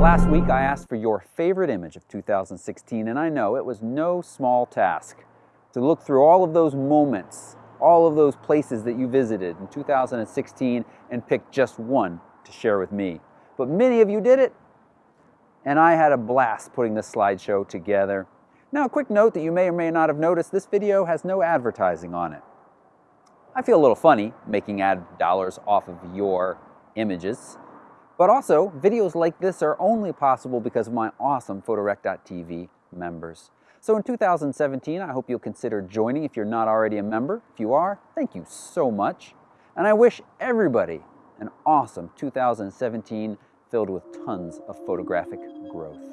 Last week I asked for your favorite image of 2016 and I know it was no small task to look through all of those moments, all of those places that you visited in 2016 and pick just one to share with me. But many of you did it and I had a blast putting this slideshow together. Now a quick note that you may or may not have noticed, this video has no advertising on it. I feel a little funny making ad dollars off of your images, but also videos like this are only possible because of my awesome Photorec.tv members. So in 2017, I hope you'll consider joining if you're not already a member. If you are, thank you so much. And I wish everybody an awesome 2017 filled with tons of photographic growth.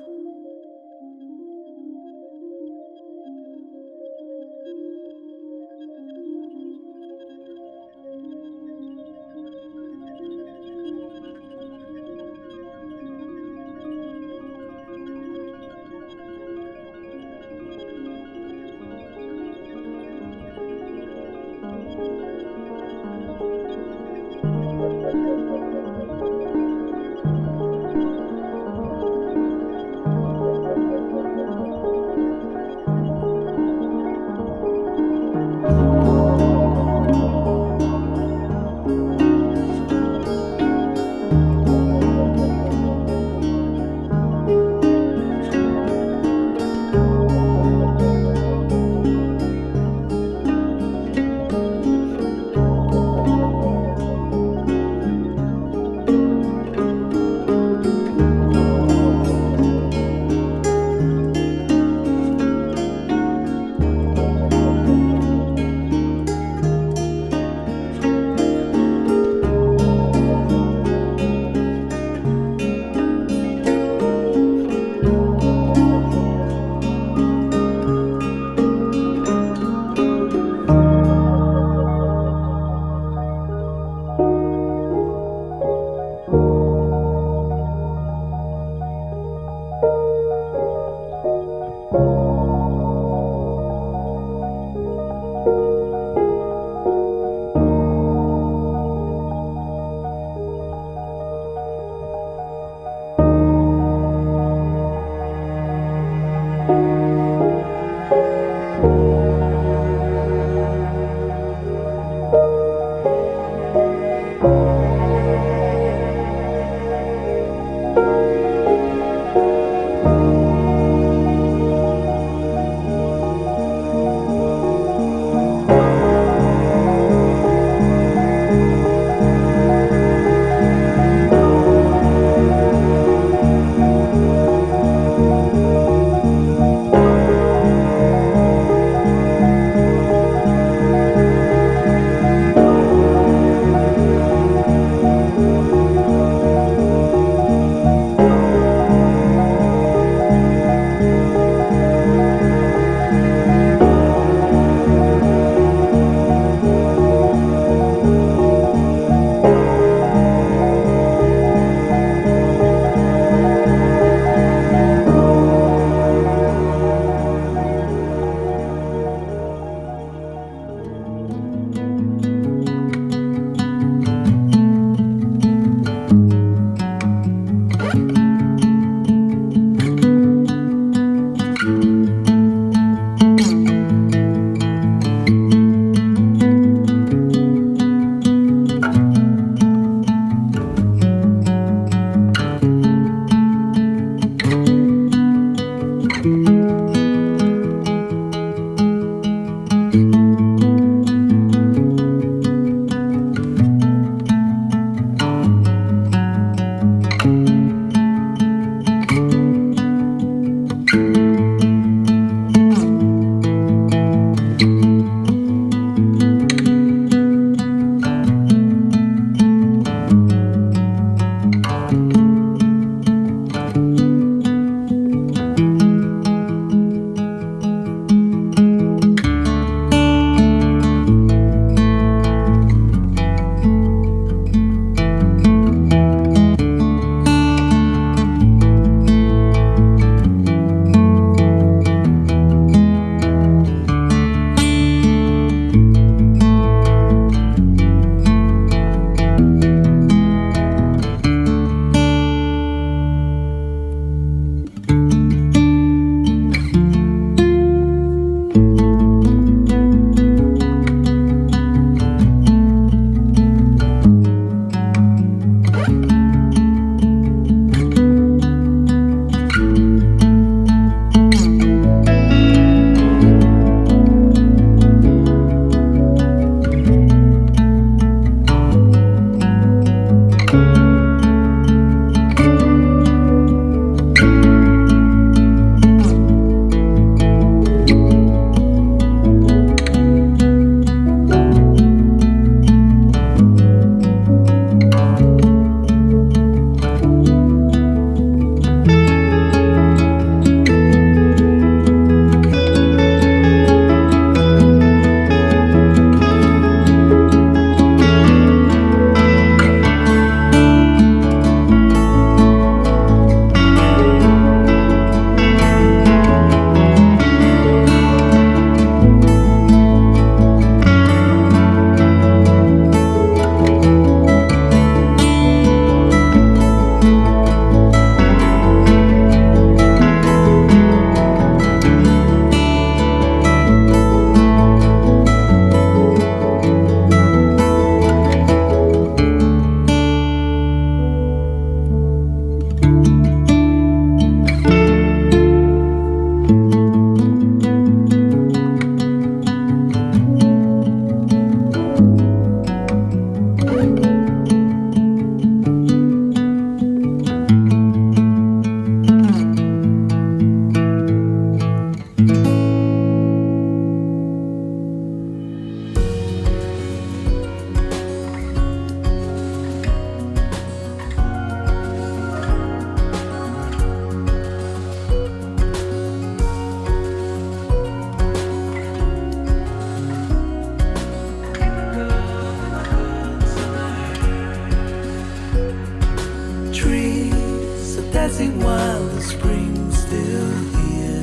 Dancing while the spring's still here.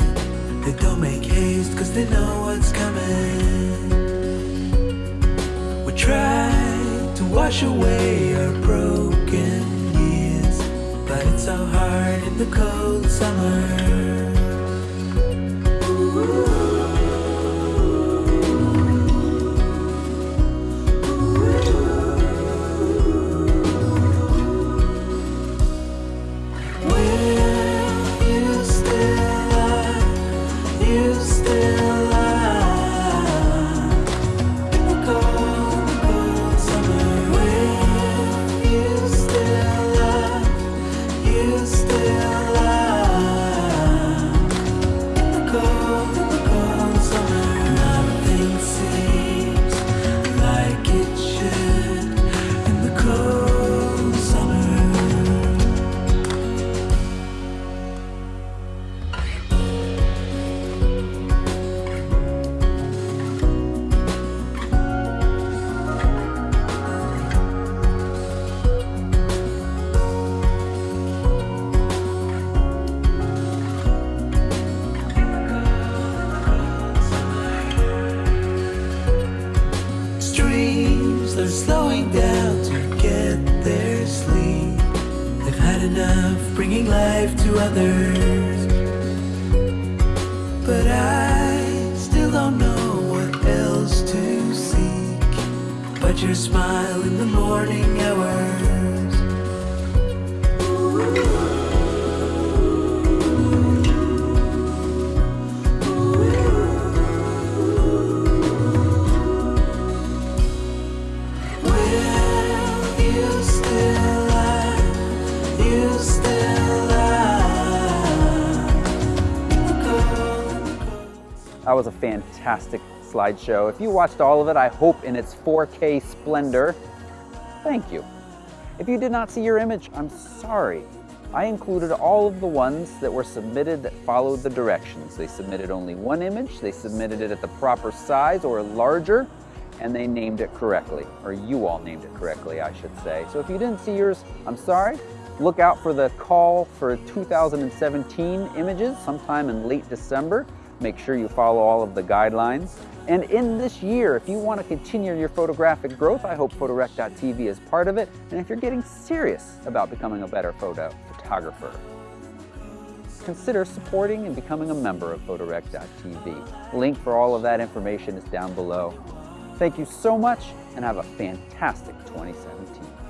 They don't make haste cause they know what's coming. We try to wash away our broken years, but it's so hard in the cold summer. Your smile in the morning hours. That was a fantastic slideshow. If you watched all of it, I hope in its 4K splendor, thank you. If you did not see your image, I'm sorry. I included all of the ones that were submitted that followed the directions. They submitted only one image, they submitted it at the proper size or larger, and they named it correctly, or you all named it correctly, I should say. So if you didn't see yours, I'm sorry. Look out for the call for 2017 images sometime in late December. Make sure you follow all of the guidelines. And in this year, if you want to continue your photographic growth, I hope Photorec.tv is part of it. And if you're getting serious about becoming a better photo photographer, consider supporting and becoming a member of Photorec.tv. Link for all of that information is down below. Thank you so much and have a fantastic 2017.